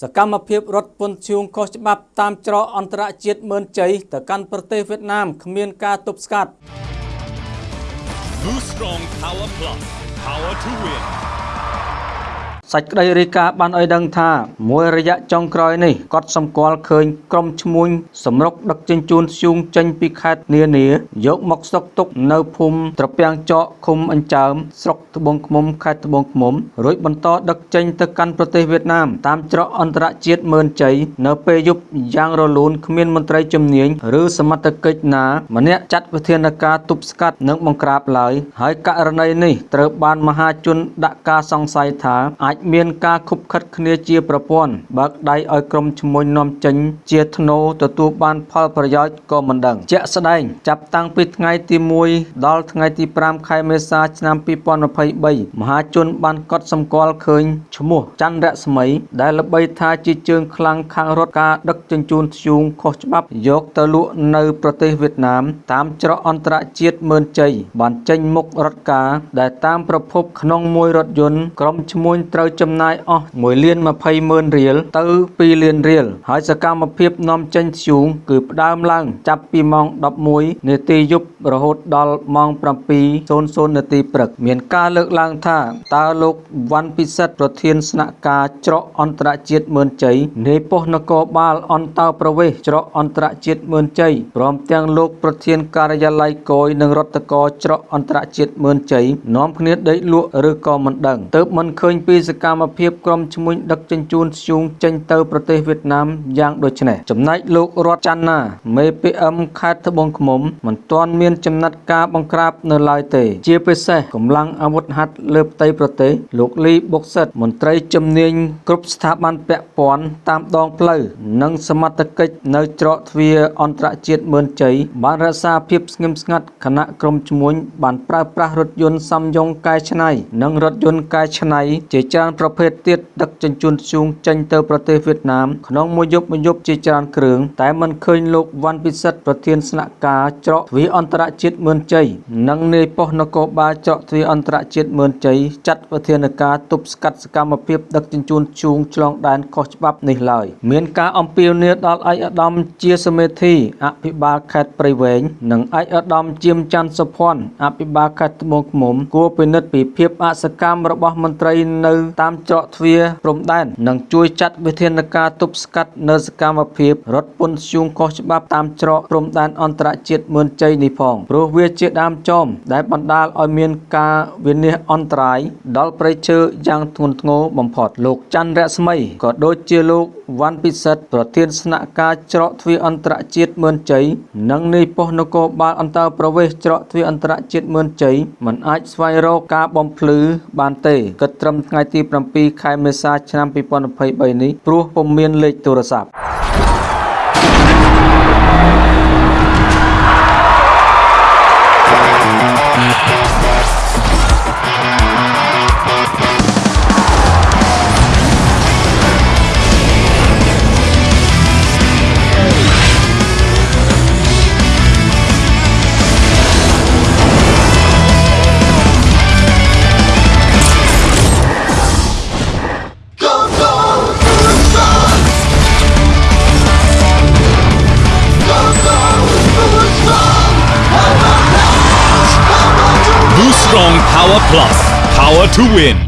សកម្មភាពរត់ពន្ធឈូងខុសច្បាប់តាមច្រកអន្តរជាតិមើនជ័យទៅកាន់ប្រទេសវៀតណាមគ្មានការទប់ស្កាត់ Blue Strong Power Plus Power to Win សេចក្តីរាយការណ៍បានឲ្យដឹងថាមួយរយៈចុងក្រោយនេះគាត់សម្គាល់ឃើញក្រុមឈ្មួញសម្រុកដឹកជញ្ជូនធ្យូងចេញពីខេត្តនានាយកមកស្តុកទុកនៅភូមិត្រពាំងចកឃុំអញ្ចើមស្រុកត្បូងឃ្មុំខេត្តត្បូងឃ្មុំរួចបន្តដឹកចេញទៅកាន់ប្រទេសវៀតណាមតាមច្រកអន្តរជាតិមើនជ័យនៅពេលយប់យ៉ាងរលូនគ្មានមន្ត្រីជំនាញឬសមត្ថកិច្ចណាម្នាក់ចាត់វិធានការទប់ស្កាត់និងបង្ក្រាបឡើយហើយករណីនេះត្រូវបានមហាជនដាក់ការសង្ស័យថាអាចមានការខុបខិតគ្នាជាប្រព័ន្ធបើកដៃឲ្យក្រុមឈ្មួញនាំចេញ ជាធ្នូទទួលបានផលប្រយោជន៍ក៏មិនដឹង ជាក់ស្ដែង ចាប់តាំងពីថ្ងៃទី1ដល់ថ្ងៃទី5ខែមេសាឆ្នាំ2023មហាជនបានកត់សម្គាល់ឃើញឈ្មោះច័ន្ទរស្មី ដែលល្បីថាជាជើងខ្លាំងខាងរត់ការដឹកជញ្ជូនធ្យូងខុសច្បាប់យកទៅលក់នៅប្រទេសវៀតណាម តាមច្រកអន្តរជាតិមើនជ័យបានចេញមុខរត់ការដែលតាមប្រភពក្នុងមួយរថយន្តក្រុមឈ្មួញត្រូវចំណាយអស់1លាន20ម៉ឺនរៀលទៅ2លានរៀលហើយសកម្មភាពនាំចេញធ្យូងគឺផ្ដើមឡើង ចាប់ពីម៉ោង11នាទីយប់រហូតដល់ម៉ោង7:00នាទីព្រឹក មានការលើកឡើងថាតើលោកវ៉ាន់ពិសិដ្ឋប្រធានស្នាក់ការច្រកអន្តរជាតិមើនជ័យនៃប៉ុស្តិ៍នគរបាលអន្តោប្រវេសន៍ច្រកអន្តរជាតិមើនជ័យព្រមទាំងលោកប្រធានការិយាល័យគយនិងរដ្ឋកោច្រកអន្តរជាតិមើនជ័យនាំគ្នាដេកលក់ឬក៏មិនដឹងទើបមិនឃើញពីសកម្មភាពក្រុមឈ្មួញដឹកជញ្ជូនធ្យូងចេញទៅប្រទេសវៀតណាមយ៉ាងដូចនេះចំណែកលោករតច័ន្ទណាមេ PM ខេត្តត្បូងឃ្មុំមិនទាន់មានចំណាត់ការបង្ក្រាបនៅឡើយទេ ជាពិសេសកម្លាំងអាវុធហត្ថលើផ្ទៃប្រទេសលោកលីបុកសិតមន្ត្រីជំនាញគ្រប់ស្ថាប័នពាក់ព័ន្ធតាមដងផ្លូវនិងសមត្ថកិច្ចនៅច្រកទ្វារអន្តរជាតិមើនជ័យបានរក្សាភាពស្ងៀមស្ងាត់ខណៈក្រុមឈ្មួញបានប្រើប្រាស់រថយន្តសំយង្គកែច្នៃនិងរថយន្តកែច្នៃជាច្រើនប្រភេទទៀតដឹកជញ្ជូនធ្យូងចេញទៅប្រទេសវៀតណាមក្នុងមួយយប់មួយយប់ជាច្រើនគ្រឿងតែមិនឃើញលោកវ៉ាន់ពិសិដ្ឋប្រធានស្នាក់ការច្រកទ្វារអន្តរជាតិមើនជ័យនិងនាយប៉ុស្តិ៍នគរបាលច្រកទ្វារអន្តរជាតិមើនជ័យចាត់វិធានការទប់ស្កាត់សកម្មភាពដឹកជញ្ជូនធ្យូងឆ្លងដែនខុសច្បាប់នេះឡើយមានការអំពាវនាវដល់ឯកឧត្តមជាសមេធីអភិបាលខេត្តព្រៃវែងនិងឯកឧត្តមជាមច័ន្ទសុភ័ណ្ឌអភិបាលខេត្តត្បូងឃ្មុំគួរពិនិត្យពីភាពអសកម្មរបស់មន្ត្រីនៅតាមច្រកទ្វារព្រំដែននិងជួយចាត់វិធានការទប់ស្កាត់នៅសកម្មភាពរត់ពន្ធធ្យូងខុសច្បាប់តាមច្រកព្រំដែនអន្តរជាតិមើនជ័យនេះផងព្រោះវាជាដើមចមដែលបណ្ដាលឲ្យមានការវិនិច្ឆ័យអន្តរាយដល់ប្រៃឈើយ៉ាងធ្ងន់ធ្ងរបំផុតលោកច័ន្ទរស្មីក៏ដូចជាលោកវ៉ាន់ពិសិដ្ឋប្រធានស្នាក់ការច្រកទ្វារអន្តរជាតិមើនជ័យនិងនាយប៉ុស្តិ៍នគរបាលអន្តរប្រវេសន៍ច្រកទ្វារអន្តរជាតិមើនជ័យមិនអាចស្វែងរកការបំភ្លឺបានទេគិតត្រឹមថ្ងៃទី7ខែមេសាឆ្នាំ2023នេះព្រោះពុំមានលេខទូរស័ព្ទ Power Plus. Power to Win